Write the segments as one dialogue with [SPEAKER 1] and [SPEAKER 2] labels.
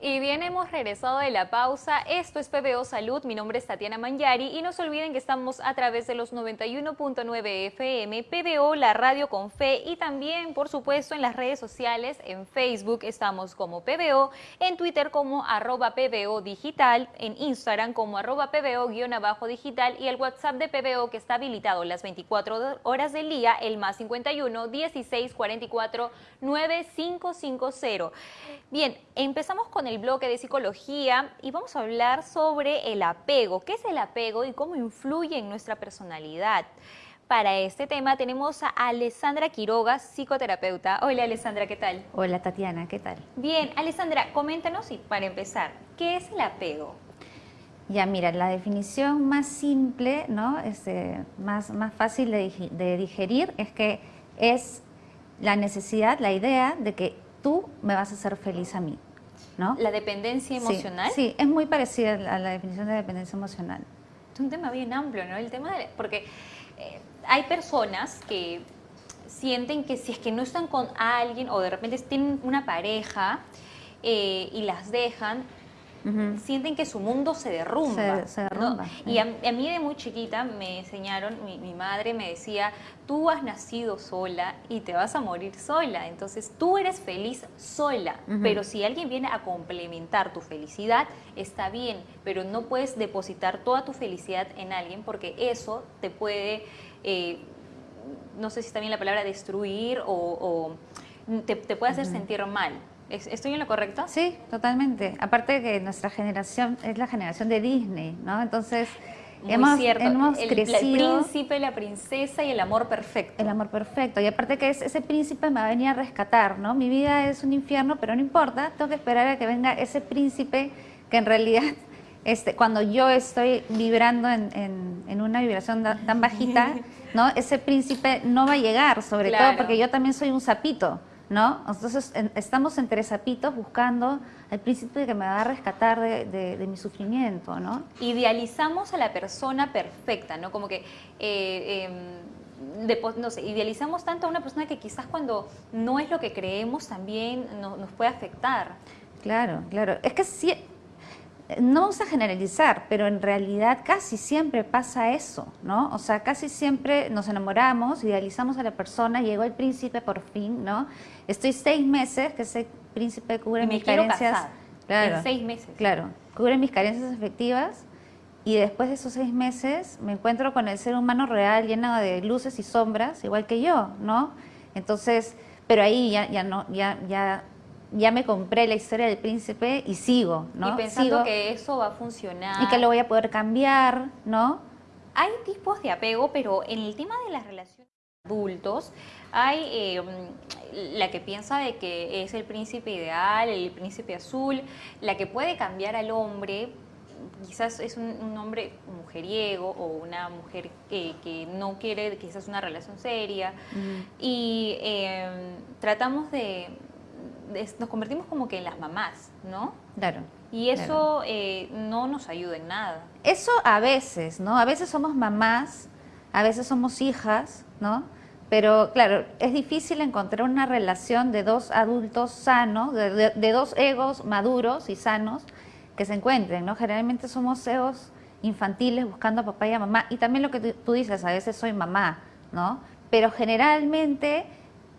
[SPEAKER 1] Y bien, hemos regresado de la pausa. Esto es PBO Salud. Mi nombre es Tatiana Manyari y no se olviden que estamos a través de los 91.9 FM, PBO, la radio con fe y también, por supuesto, en las redes sociales. En Facebook estamos como PBO, en Twitter como arroba PBO digital, en Instagram como arroba PBO-digital y el WhatsApp de PBO que está habilitado las 24 horas del día, el más 51 16 44 9550. Bien, empezamos con el bloque de psicología y vamos a hablar sobre el apego. ¿Qué es el apego y cómo influye en nuestra personalidad? Para este tema tenemos a Alessandra Quiroga, psicoterapeuta. Hola Alessandra, ¿qué tal?
[SPEAKER 2] Hola Tatiana, ¿qué tal?
[SPEAKER 1] Bien, Alessandra, coméntanos y para empezar, ¿qué es el apego?
[SPEAKER 2] Ya, mira, la definición más simple, ¿no? Este, más, más fácil de, de digerir es que es la necesidad, la idea de que tú me vas a hacer feliz a mí.
[SPEAKER 1] ¿La dependencia emocional?
[SPEAKER 2] Sí, es muy parecida a la definición de dependencia emocional.
[SPEAKER 1] Es un tema bien amplio, ¿no? El tema de, porque eh, hay personas que sienten que si es que no están con alguien o de repente tienen una pareja eh, y las dejan, sienten que su mundo se derrumba. Y a, mí de muy chiquita me enseñaron, mi, madre me decía, tú has nacido sola y te vas a morir sola, entonces tú eres feliz sola, pero si alguien viene a complementar tu felicidad, está bien, pero no puedes depositar toda tu felicidad en alguien porque eso te puede... Eh, no sé si está bien la palabra destruir o, te, puede hacer sentir mal. ¿Estoy en lo correcto?
[SPEAKER 2] Sí, totalmente. Aparte de que nuestra generación es la generación de Disney, ¿no? Entonces, hemos, hemos
[SPEAKER 1] el,
[SPEAKER 2] crecido...
[SPEAKER 1] El príncipe, la princesa y el amor perfecto.
[SPEAKER 2] El amor perfecto. Y aparte que ese príncipe me va a venir a rescatar, ¿no? Mi vida es un infierno, pero no importa. Tengo que esperar a que venga ese príncipe que en realidad... Este, cuando yo estoy vibrando en, en, una vibración tan bajita, ¿no? ese príncipe no va a llegar, sobre todo porque yo también soy un sapito. ¿No? Entonces estamos entre sapitos buscando al príncipe que me va a rescatar de, mi sufrimiento, ¿no?
[SPEAKER 1] Idealizamos a la persona perfecta, ¿no? Como que... Eh, em, no sé, idealizamos tanto a una persona que quizás cuando no es lo que creemos también nos puede afectar.
[SPEAKER 2] Claro, claro. Es que sí, no vamos a generalizar, pero en realidad casi siempre pasa eso, ¿no? O sea, casi siempre nos enamoramos, idealizamos a la persona, llegó el príncipe por fin, ¿no? Estoy seis meses, que ese príncipe cubre mis carencias.
[SPEAKER 1] Claro, en seis meses.
[SPEAKER 2] Claro, cubre mis carencias afectivas y después de esos seis meses me encuentro con el ser humano real lleno de luces y sombras, igual que yo, ¿no? Entonces, pero ahí ya, ya no, ya, ya ya me compré la historia del príncipe y sigo, ¿no?
[SPEAKER 1] Y pensando que eso va a funcionar.
[SPEAKER 2] Y que lo voy a poder cambiar, ¿no?
[SPEAKER 1] Hay tipos de apego, pero en el tema de las relaciones adultos, hay eh, la que piensa de que es el príncipe ideal, el príncipe azul, la que puede cambiar al hombre, quizás es un, hombre mujeriego o una mujer que, no quiere quizás una relación seria, y eh, tratamos de nos convertimos como que en las mamás, ¿no?
[SPEAKER 2] Claro.
[SPEAKER 1] Y eso eh, no nos ayuda en nada.
[SPEAKER 2] Eso a veces, ¿no? A veces somos mamás, a veces somos hijas, ¿no? Pero claro, es difícil encontrar una relación de dos adultos sanos, de, dos egos maduros y sanos que se encuentren, ¿no? Generalmente somos egos infantiles buscando a papá y a mamá. Y también lo que tú dices, a veces soy mamá, ¿no? Pero generalmente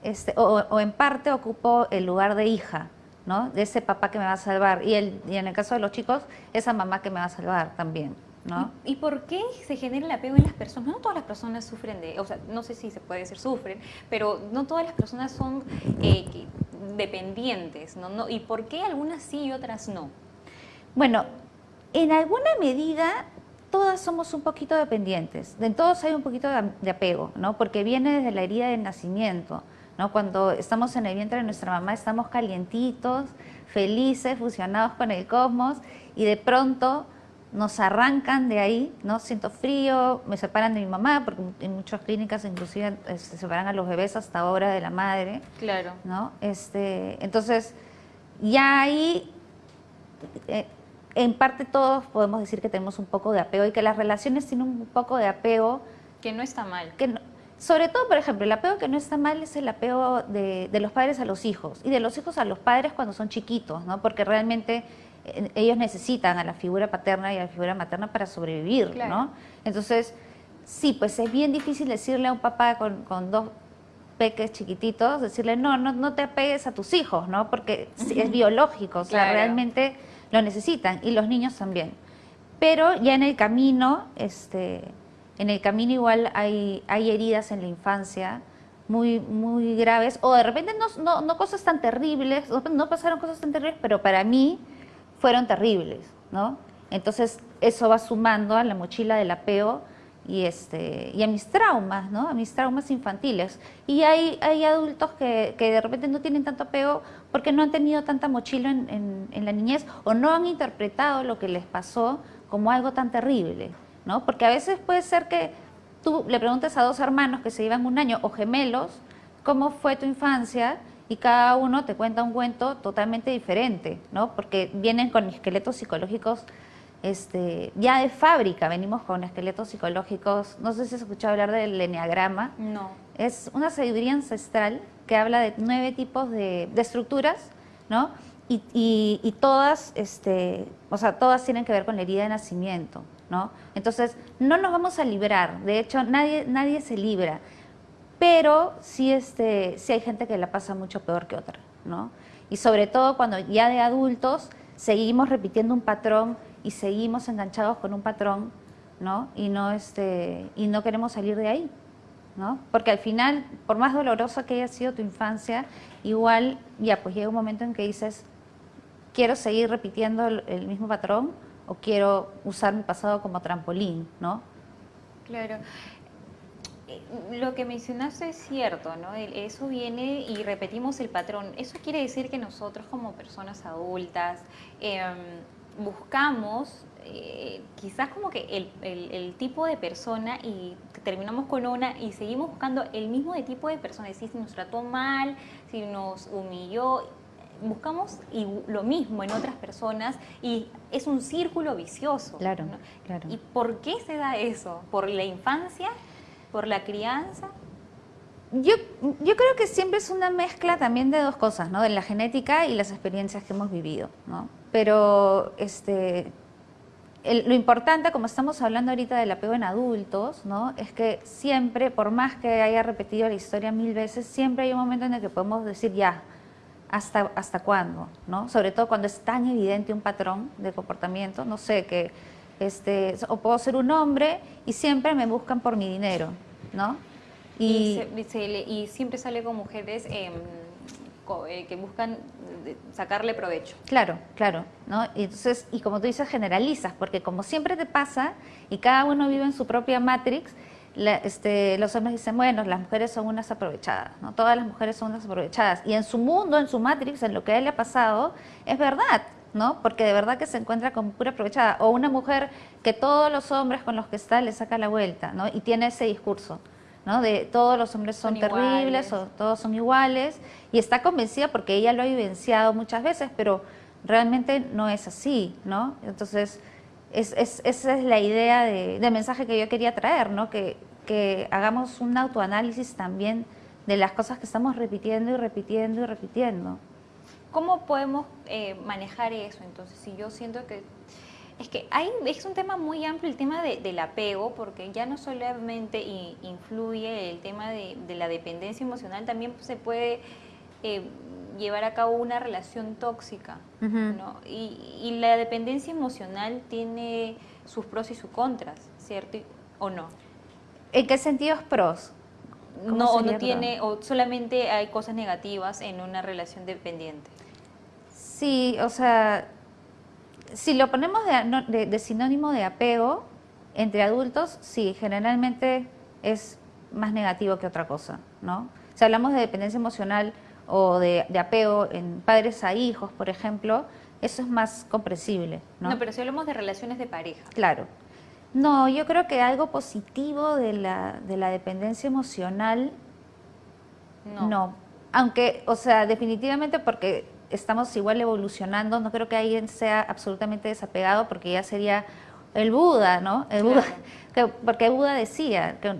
[SPEAKER 2] este, o, en parte ocupo el lugar de hija, ¿no? De ese papá que me va a salvar. Y, el, y en el caso de los chicos, esa mamá que me va a salvar también. ¿no?
[SPEAKER 1] ¿Y, por qué se genera el apego en las personas? No todas las personas sufren de, o sea, no sé si se puede decir sufren, pero no todas las personas son eh, dependientes, ¿no? ¿no? ¿Y por qué algunas sí y otras no?
[SPEAKER 2] Bueno, en alguna medida todas somos un poquito dependientes, en todos hay un poquito de apego, ¿no? Porque viene desde la herida del nacimiento. Cuando estamos en el vientre de nuestra mamá estamos calientitos, felices, fusionados con el cosmos y de pronto nos arrancan de ahí, ¿no? Siento frío, me separan de mi mamá, porque en muchas clínicas inclusive eh, se separan a los bebés hasta ahora de la madre.
[SPEAKER 1] Claro.
[SPEAKER 2] ¿no? Este, entonces, ya ahí, eh, en parte todos podemos decir que tenemos un poco de apego y que las relaciones tienen un poco de apego.
[SPEAKER 1] Que no está mal.
[SPEAKER 2] Que sobre todo, por ejemplo, el apego que no está mal es el apego de, los padres a los hijos y de los hijos a los padres cuando son chiquitos, ¿no? Porque realmente eh, ellos necesitan a la figura paterna y a la figura materna para sobrevivir, ¿no? Entonces, sí, pues es bien difícil decirle a un papá con, dos peques chiquititos, decirle, no, no, no te apegues a tus hijos, ¿no? Porque es biológico, o sea, realmente lo necesitan y los niños también. Pero ya en el camino, este, en el camino igual hay, hay heridas en la infancia muy, muy graves, o de repente no, no, cosas tan terribles, no, pasaron cosas tan terribles, pero para mí fueron terribles, ¿no? Entonces eso va sumando a la mochila del apego y, este, y a mis traumas, ¿no? A mis traumas infantiles. Y hay, hay adultos que, que de repente no tienen tanto apego porque no han tenido tanta mochila en, en, en la niñez o no han interpretado lo que les pasó como algo tan terrible. ¿No? Porque a veces puede ser que tú le preguntes a dos hermanos que se llevan un año o gemelos, ¿cómo fue tu infancia? Y cada uno te cuenta un cuento totalmente diferente, ¿no? Porque vienen con esqueletos psicológicos este, ya de fábrica, venimos con esqueletos psicológicos, no sé si has escuchado hablar del enneagrama.
[SPEAKER 1] No.
[SPEAKER 2] Es una sabiduría ancestral que habla de nueve tipos de, estructuras, ¿no? Y, y, todas, este, o sea, todas tienen que ver con la herida de nacimiento, ¿no? Entonces, no nos vamos a librar, de hecho, nadie, nadie se libra, pero sí, este, sí hay gente que la pasa mucho peor que otra, ¿no? Y sobre todo cuando ya de adultos seguimos repitiendo un patrón y seguimos enganchados con un patrón, ¿no? Y no, este, y no queremos salir de ahí, ¿no? Porque al final, por más dolorosa que haya sido tu infancia, igual ya pues llega un momento en que dices, quiero seguir repitiendo el mismo patrón o quiero usar mi pasado como trampolín, ¿no?
[SPEAKER 1] Claro. Eh, lo que mencionaste es cierto, ¿no? Eso viene y repetimos el patrón. Eso quiere decir que nosotros como personas adultas em, buscamos eh, quizás como que el, tipo de persona y terminamos con una y seguimos buscando el mismo de tipo de persona, decir, si nos trató mal, si nos humilló, buscamos y lo mismo en otras personas y es un círculo vicioso.
[SPEAKER 2] Claro, claro.
[SPEAKER 1] ¿Y por qué se da eso? ¿Por la infancia? ¿Por la crianza?
[SPEAKER 2] Yo, yo creo que siempre es una mezcla también de dos cosas, ¿no? De la genética y las experiencias que hemos vivido, ¿no? Pero este, lo importante, como estamos hablando ahorita del apego en adultos, ¿no? Es que siempre, por más que haya repetido la historia mil veces, siempre hay un momento en el que podemos decir ya, hasta, hasta cuándo, ¿no? Sobre todo cuando es tan evidente un patrón de comportamiento, no sé, que este, o puedo ser un hombre y siempre me buscan por mi dinero, ¿no?
[SPEAKER 1] Y, y, siempre sale con mujeres em, eh, que buscan sacarle provecho.
[SPEAKER 2] Claro, claro, ¿no? Y entonces, y como tú dices, generalizas, porque como siempre te pasa y cada uno vive en su propia matrix, este, los hombres dicen, bueno, las mujeres son unas aprovechadas, ¿no? Todas las mujeres son unas aprovechadas. Y en su mundo, en su matrix, en lo que a él le ha pasado, es verdad, ¿no? Porque de verdad que se encuentra como pura aprovechada. O una mujer que todos los hombres con los que está le saca la vuelta, ¿no? Y tiene ese discurso, ¿no? De todos los hombres son, terribles o todos son iguales. Y está convencida porque ella lo ha vivenciado muchas veces, pero realmente no es así, ¿no? Entonces es, esa es la idea de, mensaje que yo quería traer, ¿no? que, hagamos un autoanálisis también de las cosas que estamos repitiendo y repitiendo y repitiendo.
[SPEAKER 1] ¿Cómo podemos eh, manejar eso? Entonces, si yo siento que es que hay, es un tema muy amplio el tema del apego, porque ya no solamente influye el tema de, la dependencia emocional, también se puede eh, llevar a cabo una relación tóxica, ¿no? Y, la dependencia emocional tiene sus pros y sus contras, ¿cierto? ¿O no?
[SPEAKER 2] ¿En qué sentidos pros?
[SPEAKER 1] No, o no tiene, o solamente hay cosas negativas en una relación dependiente.
[SPEAKER 2] Sí, o sea, si lo ponemos de, sinónimo de apego entre adultos, sí, generalmente es más negativo que otra cosa, ¿no? Si hablamos de dependencia emocional, o de, apego en padres a hijos, por ejemplo, eso es más comprensible. ¿no?
[SPEAKER 1] no, pero si hablamos de relaciones de pareja.
[SPEAKER 2] Claro. No, yo creo que algo positivo de la, de la dependencia emocional, no. no. Aunque, o sea, definitivamente porque estamos igual evolucionando, no creo que alguien sea absolutamente desapegado porque ya sería el Buda, ¿no? El Buda, porque Buda decía que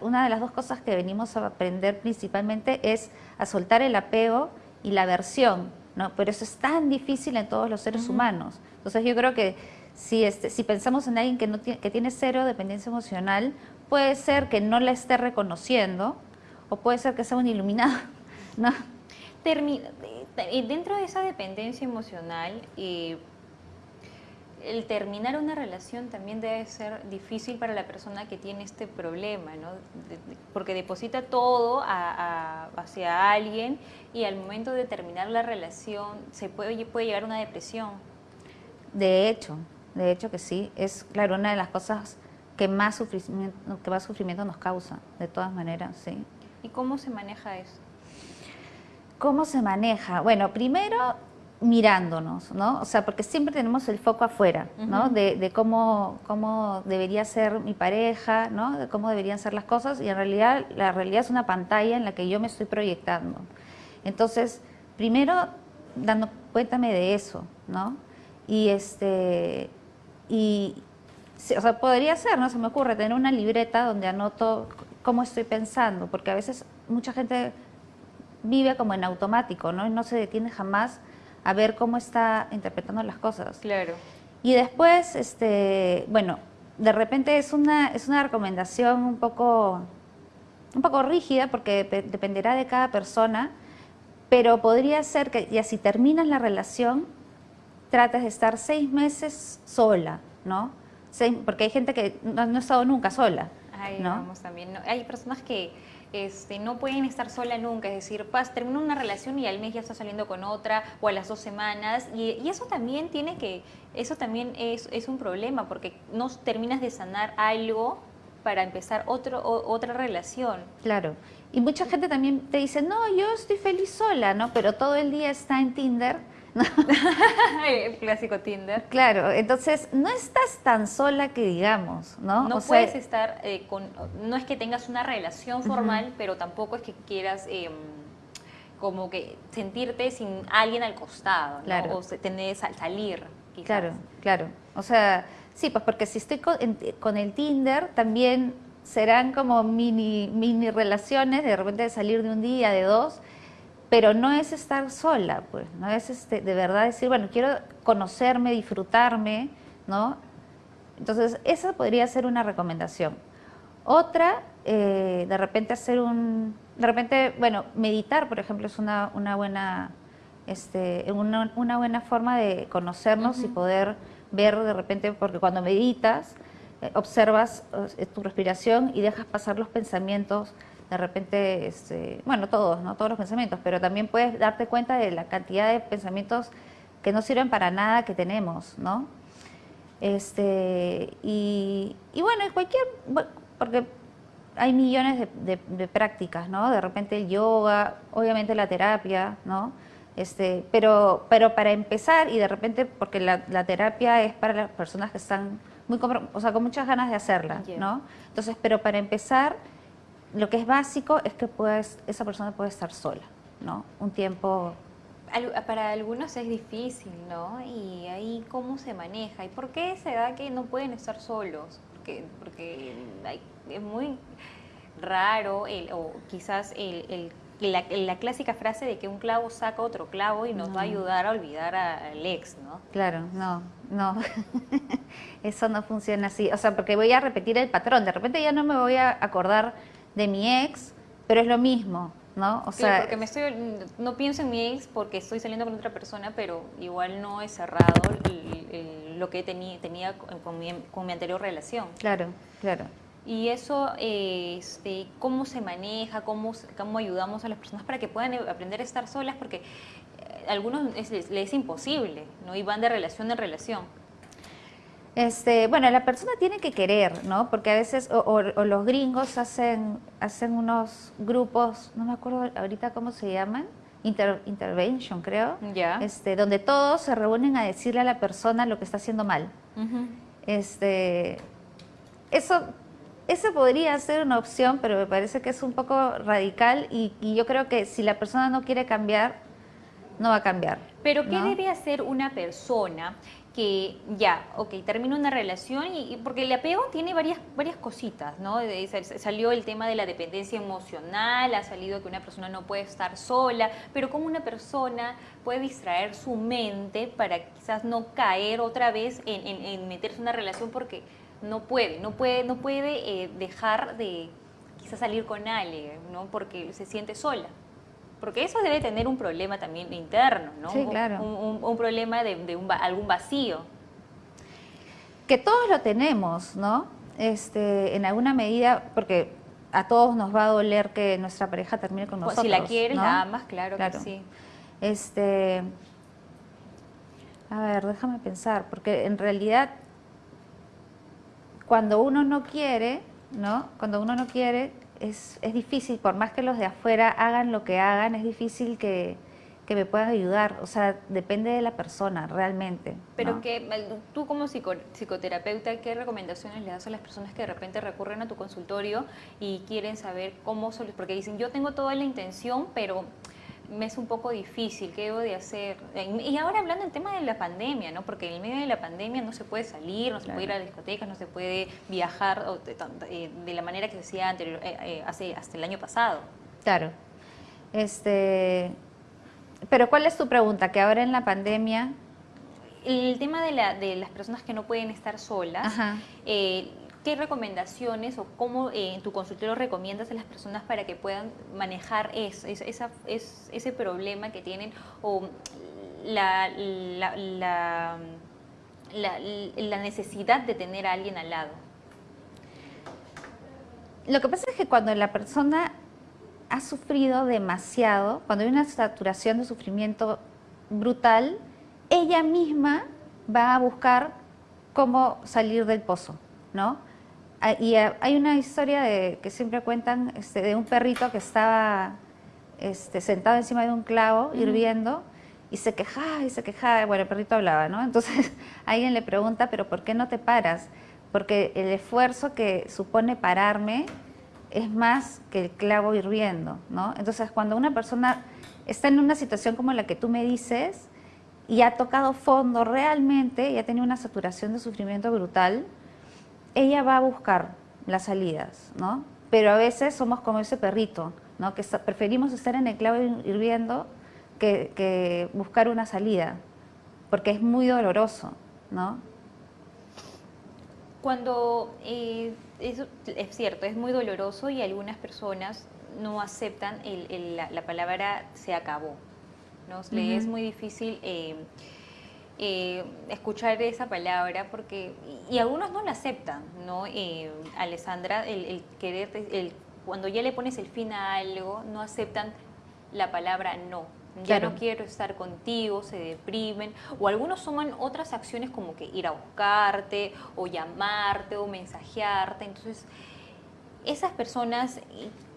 [SPEAKER 2] una de las dos cosas que venimos a aprender principalmente es a soltar el apego y la aversión, ¿no? Pero eso es tan difícil en todos los seres humanos. Entonces yo creo que si, este, si pensamos en alguien que, no tiene, que tiene cero dependencia emocional, puede ser que no la esté reconociendo o puede ser que sea un iluminado, ¿no?
[SPEAKER 1] dentro de esa dependencia emocional, eh, el terminar una relación también debe ser difícil para la persona que tiene este problema, ¿no? porque deposita todo hacia alguien y al momento de terminar la relación se puede, puede llegar a una depresión.
[SPEAKER 2] De hecho, de hecho que sí, es claro una de las cosas que más sufrimiento, que más sufrimiento nos causa, de todas maneras, sí.
[SPEAKER 1] ¿Y cómo se maneja eso?
[SPEAKER 2] ¿Cómo se maneja? Bueno, primero mirándonos, ¿no? O sea, porque siempre tenemos el foco afuera, ¿no? De, cómo, cómo debería ser mi pareja, ¿no? De cómo deberían ser las cosas y en realidad la realidad es una pantalla en la que yo me estoy proyectando. Entonces, primero dando cuéntame de eso, ¿no? Y este y o sea, podría ser, no se me ocurre tener una libreta donde anoto cómo estoy pensando, porque a veces mucha gente vive como en automático, ¿no? Y no se detiene jamás a ver cómo está interpretando las cosas.
[SPEAKER 1] Claro.
[SPEAKER 2] Y después, este, bueno, de repente es una, es una recomendación un poco, un poco rígida porque dependerá de cada persona, pero podría ser que ya si terminas la relación, trates de estar seis meses sola, ¿no? porque hay gente que no, ha estado nunca sola. ¿no?
[SPEAKER 1] también. hay personas que este, no pueden estar sola nunca, es decir, pas, termina una relación y al mes ya está saliendo con otra o a las dos semanas y, eso también tiene que, eso también es, es, un problema porque no terminas de sanar algo para empezar otro, otra relación.
[SPEAKER 2] Claro, y mucha gente también te dice, no, yo estoy feliz sola, ¿no? Pero todo el día está en Tinder
[SPEAKER 1] el clásico Tinder.
[SPEAKER 2] Claro, entonces no estás tan sola que digamos, ¿no?
[SPEAKER 1] No puedes estar eh, con, no es que tengas una relación formal, pero tampoco es que quieras em, como que sentirte sin alguien al costado, ¿no? Claro. O tener salir.
[SPEAKER 2] Claro, claro. O sea, sí, pues porque si estoy con, con el Tinder, también serán como mini, mini relaciones, de repente de salir de un día, de dos, pero no es estar sola, pues, no es este, de verdad decir, bueno, quiero conocerme, disfrutarme, ¿no? Entonces, esa podría ser una recomendación. Otra, eh, de repente hacer un, de repente, bueno, meditar, por ejemplo, es una, una buena, este, una, una, buena forma de conocernos y poder ver de repente, porque cuando meditas, eh, observas eh, tu respiración y dejas pasar los pensamientos de repente, este, bueno, todos, no todos los pensamientos, pero también puedes darte cuenta de la cantidad de pensamientos que no sirven para nada que tenemos, ¿no? Este, y, y bueno, cualquier, porque hay millones de, prácticas, ¿no? De repente el yoga, obviamente la terapia, ¿no? Este, pero, pero para empezar, y de repente, porque la, terapia es para las personas que están muy, o sea, con muchas ganas de hacerla, ¿no? Entonces, pero para empezar, lo que es básico es que puedes, esa persona puede estar sola, ¿no? Un tiempo...
[SPEAKER 1] Para algunos es difícil, ¿no? Y ahí cómo se maneja. ¿Y por qué se da que no pueden estar solos? Porque, porque es muy raro, el, o quizás el, la, clásica frase de que un clavo saca otro clavo y nos va a ayudar a olvidar al ex, ¿no?
[SPEAKER 2] Claro, no, no. Eso no funciona así. O sea, porque voy a repetir el patrón. De repente ya no me voy a acordar de mi ex, pero es lo mismo, ¿no?
[SPEAKER 1] O sea, porque me estoy, no pienso en mi ex porque estoy saliendo con otra persona, pero igual no he cerrado lo que tenía, tenía con, mi, con mi anterior relación.
[SPEAKER 2] Claro, claro.
[SPEAKER 1] Y eso, este, ¿cómo se maneja? ¿Cómo, ¿Cómo ayudamos a las personas para que puedan aprender a estar solas? Porque a eh, algunos les, les es imposible, ¿no? Y van de relación en relación.
[SPEAKER 2] Este, bueno, la persona tiene que querer, ¿no? Porque a veces, o, los gringos hacen, hacen unos grupos, no me acuerdo ahorita cómo se llaman, intervention creo,
[SPEAKER 1] Ya.
[SPEAKER 2] este, donde todos se reúnen a decirle a la persona lo que está haciendo mal. este, eso, eso podría ser una opción, pero me parece que es un poco radical y, y yo creo que si la persona no quiere cambiar, no va a cambiar.
[SPEAKER 1] Pero ¿qué debe hacer una persona que ya, ok, termina una relación y, porque el apego tiene varias, varias cositas, ¿no? Salió el tema de la dependencia emocional, ha salido que una persona no puede estar sola, pero cómo una persona puede distraer su mente para quizás no caer otra vez en, meterse en una relación porque no puede, no puede, no puede eh, dejar de quizás salir con alguien, ¿no? Porque se siente sola. Porque eso debe tener un problema también interno, ¿no?
[SPEAKER 2] Sí, claro.
[SPEAKER 1] Un, problema de, algún vacío.
[SPEAKER 2] Que todos lo tenemos, ¿no? Este, en alguna medida, porque a todos nos va a doler que nuestra pareja termine con nosotros.
[SPEAKER 1] Si la quieres, la amas, claro, que sí.
[SPEAKER 2] Este, a ver, déjame pensar, porque en realidad cuando uno no quiere, ¿no? Cuando uno no quiere, es, es, difícil, por más que los de afuera hagan lo que hagan, es difícil que, que me puedan ayudar. O sea, depende de la persona realmente.
[SPEAKER 1] Pero que tú como psicoterapeuta, ¿qué recomendaciones le das a las personas que de repente recurren a tu consultorio y quieren saber cómo, porque dicen, yo tengo toda la intención, pero me es un poco difícil, ¿qué debo de hacer? Y ahora hablando del tema de la pandemia, ¿no? Porque en el medio de la pandemia no se puede salir, no se puede ir a discotecas, no se puede viajar eh, de la manera que se hacía anterior, eh, eh, hace, hasta el año pasado.
[SPEAKER 2] Claro. Este, pero ¿cuál es tu pregunta? Que ahora en la pandemia...
[SPEAKER 1] El tema de, la, de las personas que no pueden estar solas, ¿Qué recomendaciones o cómo eh, en tu consultorio recomiendas a las personas para que puedan manejar ese problema que tienen o la, necesidad de tener a alguien al lado?
[SPEAKER 2] Lo que pasa es que cuando la persona ha sufrido demasiado, cuando hay una saturación de sufrimiento brutal, ella misma va a buscar cómo salir del pozo, ¿no? Ah, y ah, hay una historia de, que siempre cuentan este, de un perrito que estaba este, sentado encima de un clavo hirviendo y se quejaba y se quejaba. Bueno, el perrito hablaba, ¿no? Entonces alguien le pregunta, ¿pero por qué no te paras? Porque el esfuerzo que supone pararme es más que el clavo hirviendo, ¿no? Entonces cuando una persona está en una situación como la que tú me dices y ha tocado fondo realmente y ha tenido una saturación de sufrimiento brutal, ella va a buscar las salidas, ¿no? Pero a veces somos como ese perrito, ¿no? Que preferimos estar en el clavo hirviendo que, buscar una salida, porque es muy doloroso, ¿no?
[SPEAKER 1] Cuando eh, es, cierto, es muy doloroso y algunas personas no aceptan la, palabra se acabó. ¿no? Le es muy difícil eh, eh, escuchar esa palabra porque y, algunos no la aceptan no eh, Alessandra el, querer el, cuando ya le pones el fin a algo no aceptan la palabra no. Ya no quiero estar contigo, se deprimen, o algunos toman otras acciones como que ir a buscarte, o llamarte, o mensajearte. Entonces, esas personas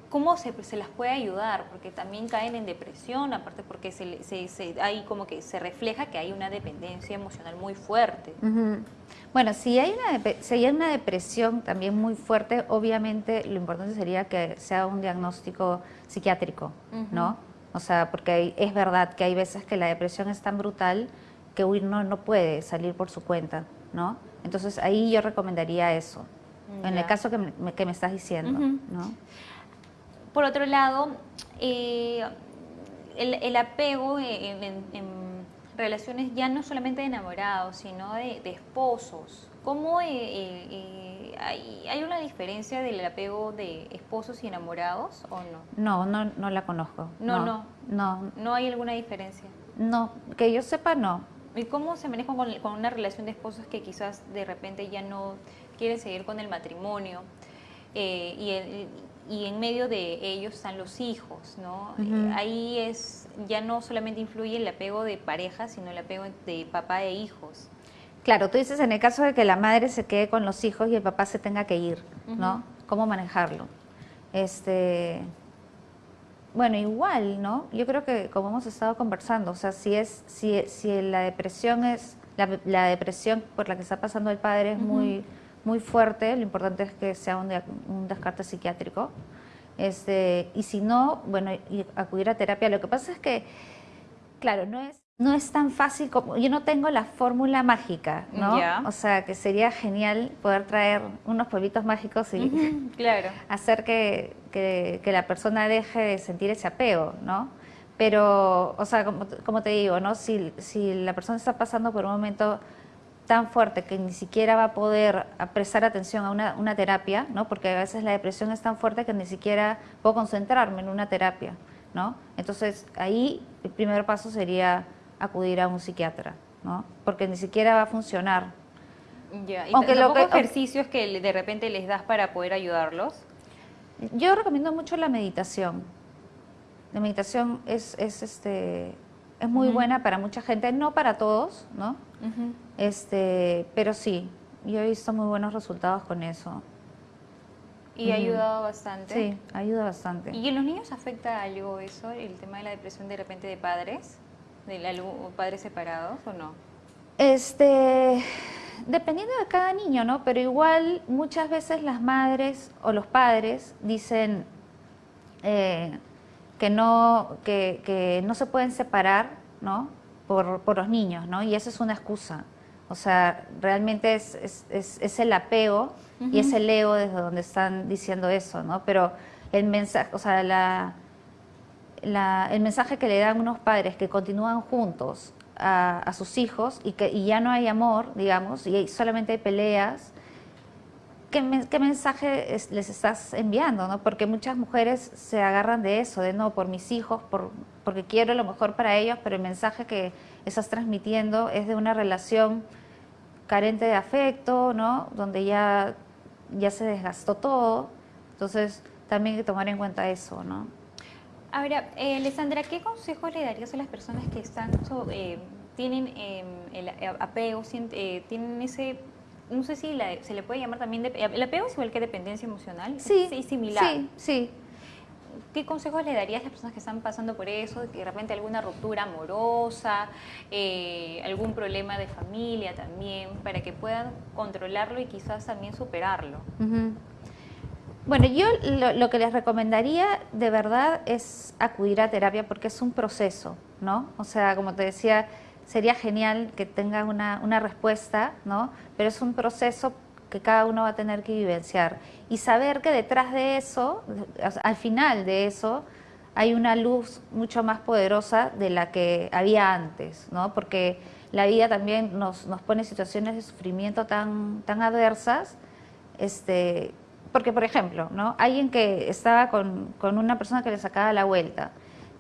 [SPEAKER 1] ¿Cómo se, se, las puede ayudar? Porque también caen en depresión, aparte porque se, se, hay como que se refleja que hay una dependencia emocional muy fuerte.
[SPEAKER 2] Bueno, si hay, una, si hay una depresión también muy fuerte, obviamente lo importante sería que sea un diagnóstico psiquiátrico, ¿no? O sea, porque es verdad que hay veces que la depresión es tan brutal que uno no puede salir por su cuenta, ¿no? Entonces ahí yo recomendaría eso, en el caso que me, que me estás diciendo, ¿no?
[SPEAKER 1] Por otro lado, eh, el, apego en, relaciones ya no solamente de enamorados, sino de, esposos. ¿Cómo eh, eh, hay, una diferencia del apego de esposos y enamorados o
[SPEAKER 2] no? No, no, no la conozco.
[SPEAKER 1] No, no. No. ¿No hay alguna diferencia?
[SPEAKER 2] No, que yo sepa no.
[SPEAKER 1] ¿Y cómo se maneja con, con una relación de esposos que quizás de repente ya no quieren seguir con el matrimonio? y, y en medio de ellos están los hijos, ¿no? Ahí es, ya no solamente influye el apego de pareja, sino el apego de papá e hijos.
[SPEAKER 2] Claro, tú dices en el caso de que la madre se quede con los hijos y el papá se tenga que ir, ¿no? ¿Cómo manejarlo? Este, bueno, igual, ¿no? Yo creo que como hemos estado conversando, o sea, si es, si, si la depresión es, la, depresión por la que está pasando el padre es muy muy fuerte, lo importante es que sea un, un descarte psiquiátrico. Este, y si no, bueno, acudir a terapia. Lo que pasa es que Claro, no es, no es tan fácil como, yo no tengo la fórmula mágica, ¿no?
[SPEAKER 1] Ya.
[SPEAKER 2] O sea, que sería genial poder traer unos polvitos mágicos y
[SPEAKER 1] Claro.
[SPEAKER 2] hacer que, que- que la persona deje de sentir ese apego, ¿no? Pero, o sea, como, como te digo, ¿no? Si, si la persona está pasando por un momento tan fuerte que ni siquiera va a poder prestar atención a una, una terapia, ¿no? Porque a veces la depresión es tan fuerte que ni siquiera puedo concentrarme en una terapia, ¿no? Entonces, ahí el primer paso sería acudir a un psiquiatra, ¿no? Porque ni siquiera va a funcionar.
[SPEAKER 1] Ya. ¿Y
[SPEAKER 2] Aunque lo que-
[SPEAKER 1] ejercicios que de repente les das para poder ayudarlos?
[SPEAKER 2] Yo recomiendo mucho la meditación. La meditación es, es, este, es muy buena para mucha gente, no para todos, ¿no? Este, pero sí, yo he visto muy buenos resultados con eso.
[SPEAKER 1] Y ha ayudado bastante.
[SPEAKER 2] Sí, ayuda bastante.
[SPEAKER 1] ¿Y en los niños afecta algo eso, el tema de la depresión de repente de padres? ¿De la padres separados o no?
[SPEAKER 2] Este, dependiendo de cada niño, ¿no? Pero igual muchas veces las madres o los padres dicen eh, que, no, que, que no se pueden separar, ¿no? Por, por los niños, ¿no? Y eso es una excusa. O sea, realmente es, es, es- es el apego y es el ego desde donde están diciendo eso, ¿no? Pero el mensaje, o sea, la, la- el mensaje que le dan unos padres que continúan juntos a, a sus hijos y que y ya no hay amor, digamos, y solamente hay peleas, ¿qué, qué mensaje es- les estás enviando? ¿no? Porque muchas mujeres se agarran de eso, de no, por mis hijos, por, porque quiero lo mejor para ellos, pero el mensaje que estás transmitiendo es de una relación carente de afecto, ¿no? Donde ya, ya se desgastó todo. Entonces, también hay que tomar en cuenta eso, ¿no?
[SPEAKER 1] Ahora, eh, Alessandra, ¿qué consejos le darías a las personas que están eh, tienen eh, el apego, tienen ese, no sé si la- se le puede llamar también, de- el apego es igual que dependencia emocional,
[SPEAKER 2] Sí,
[SPEAKER 1] es similar.
[SPEAKER 2] Sí, sí.
[SPEAKER 1] ¿Qué consejos le darías a las personas que están pasando por eso, que de repente alguna ruptura amorosa, eh, algún problema de familia también, para que puedan controlarlo y quizás también superarlo?
[SPEAKER 2] Bueno, yo lo, lo que les recomendaría de verdad es acudir a terapia porque es un proceso, ¿no? O sea, como te decía, sería genial que tengan una, una respuesta, ¿no? Pero es un proceso que cada uno va a tener que vivenciar y saber que detrás de eso, al final de eso, hay una luz mucho más poderosa de la que había antes, ¿no? Porque la vida también nos, nos pone situaciones de sufrimiento tan, tan adversas, este, porque por ejemplo, ¿no? Alguien que estaba con, con una persona que le sacaba la vuelta,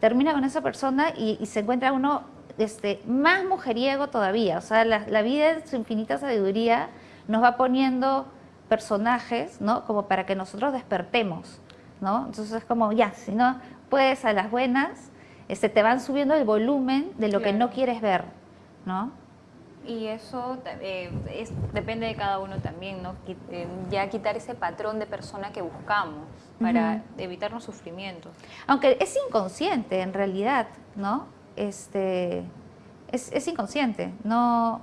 [SPEAKER 2] termina con esa persona y se encuentra uno este, más mujeriego todavía, o sea, la, la vida en su infinita sabiduría nos va poniendo personajes, ¿no? Como para que nosotros despertemos, ¿no? Entonces es como, ya, si no puedes a las buenas, este, te van subiendo el volumen de lo que
[SPEAKER 1] Claro.
[SPEAKER 2] no quieres ver, ¿no?
[SPEAKER 1] Y eso eh, es, depende de cada uno también, ¿no? Eh, ya quitar ese patrón de persona que buscamos para
[SPEAKER 2] Ujú.
[SPEAKER 1] evitarnos sufrimientos.
[SPEAKER 2] Aunque es inconsciente en realidad, ¿no? Este, es, es inconsciente, no,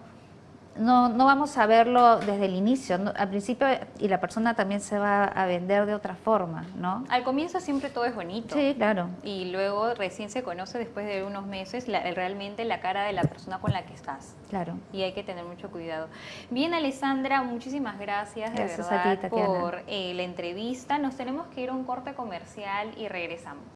[SPEAKER 2] no, no vamos a verlo desde el inicio, ¿no? al principio y la persona también se va a vender de otra forma, ¿no?
[SPEAKER 1] Al comienzo siempre todo es bonito.
[SPEAKER 2] Sí, claro.
[SPEAKER 1] Y luego recién se conoce después de unos meses la- realmente la cara de la persona con la que estás.
[SPEAKER 2] Claro.
[SPEAKER 1] Y hay que tener mucho cuidado. Bien, Alessandra, muchísimas gracias,
[SPEAKER 2] Gracias
[SPEAKER 1] de
[SPEAKER 2] a ti,
[SPEAKER 1] verdad por eh, la entrevista. Nos tenemos que ir a un corte comercial y regresamos.